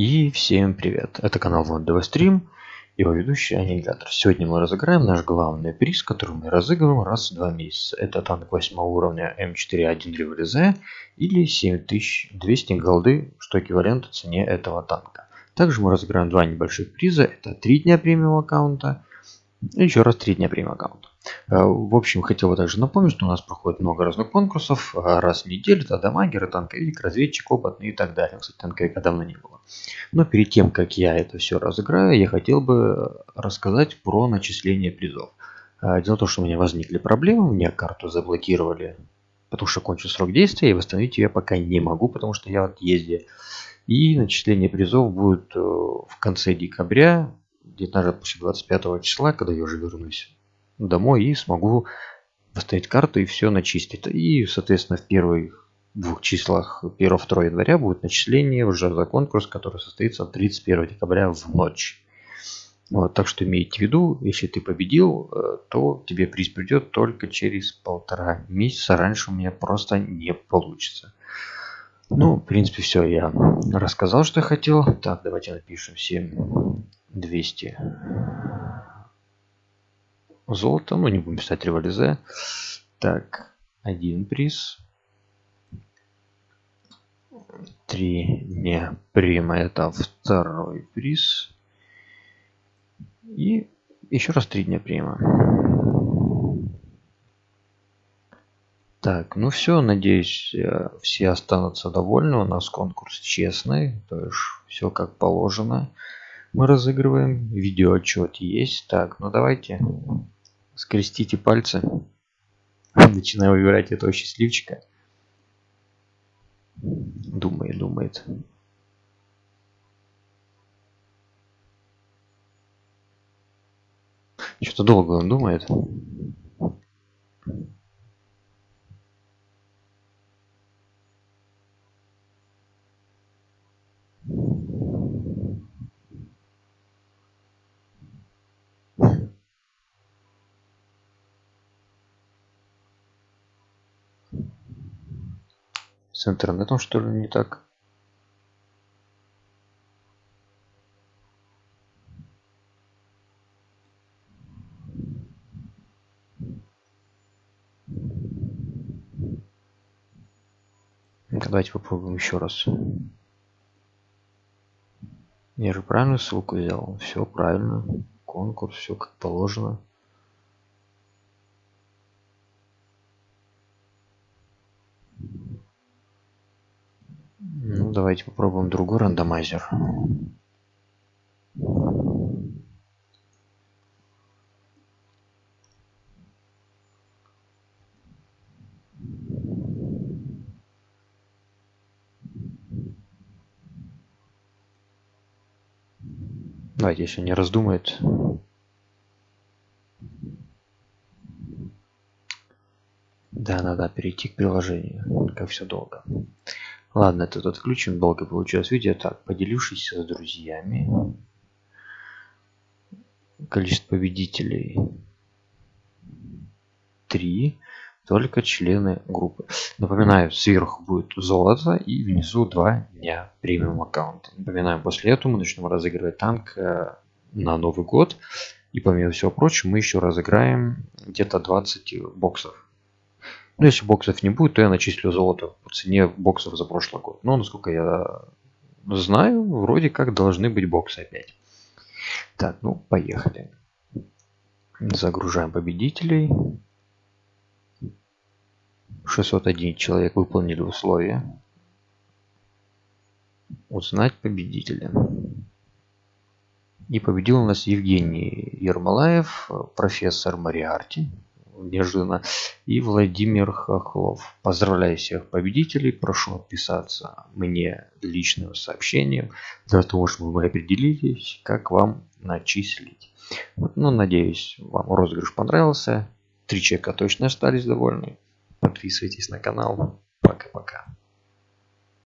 И всем привет! Это канал Вандова Стрим, его ведущий Аннигилятор. Сегодня мы разыграем наш главный приз, который мы разыгрываем раз в два месяца. Это танк 8 уровня М41 Революзе или 7200 голды, что эквивалент цене этого танка. Также мы разыграем два небольших приза. Это 3 дня премиум аккаунта и еще раз 3 дня премиум аккаунта. Э, в общем, хотел бы также напомнить, что у нас проходит много разных конкурсов. Э, раз в неделю это дамагер, танковик, разведчик, опытный и так далее. Кстати, танковика давно не было. Но перед тем, как я это все разыграю, я хотел бы рассказать про начисление призов. Э, дело в том, что у меня возникли проблемы, мне карту заблокировали, потому что кончил срок действия, и восстановить ее пока не могу, потому что я в отъезде. И начисление призов будет в конце декабря, где-то после 25 числа, когда я уже вернусь домой и смогу поставить карту и все начистить. И, соответственно, в первых двух числах 1-2 января будет начисление уже за конкурс, который состоится 31 декабря в ночь. Вот, так что имейте в виду, если ты победил, э, то тебе приз придет только через полтора месяца. Раньше у меня просто не получится. Ну, в принципе, все, я рассказал, что хотел. Так, давайте напишем 7200 золото. Ну, не будем писать революзе. Так, один приз. Три не прима. Это второй приз. И еще раз три дня прима. Так, ну все, надеюсь, э, все останутся довольны. У нас конкурс честный, то есть все как положено. Мы разыгрываем, видеоотчет есть. Так, ну давайте скрестите пальцы. Начинаю выбирать этого счастливчика. Думает, думает. Что-то долго он думает. С интернетом что ли не так? Давайте попробуем еще раз. Я же правильную ссылку взял. Все правильно. Конкурс, все как положено. Ну, давайте попробуем другой рандомайзер. Давайте, если не раздумает. Да, надо перейти к приложению. Как все долго. Ладно, этот отключим. Долго получилось видео. Так, поделившись с друзьями. Количество победителей 3. Только члены группы. Напоминаю, сверху будет золото и внизу 2 дня премиум аккаунта. Напоминаю, после этого мы начнем разыгрывать танк э, на Новый год. И помимо всего прочего, мы еще разыграем где-то 20 боксов ну, если боксов не будет, то я начислю золото по цене боксов за прошлый год. Но, насколько я знаю, вроде как должны быть боксы опять. Так, ну, поехали. Загружаем победителей. 601 человек выполнили условия. Узнать победителя. И победил у нас Евгений Ермолаев, профессор Мариарти неожиданно. И Владимир Хохлов. Поздравляю всех победителей. Прошу отписаться мне личным сообщением для того, чтобы мы определились, как вам начислить. Ну, надеюсь, вам розыгрыш понравился. Три человека точно остались довольны. Подписывайтесь на канал. Пока-пока.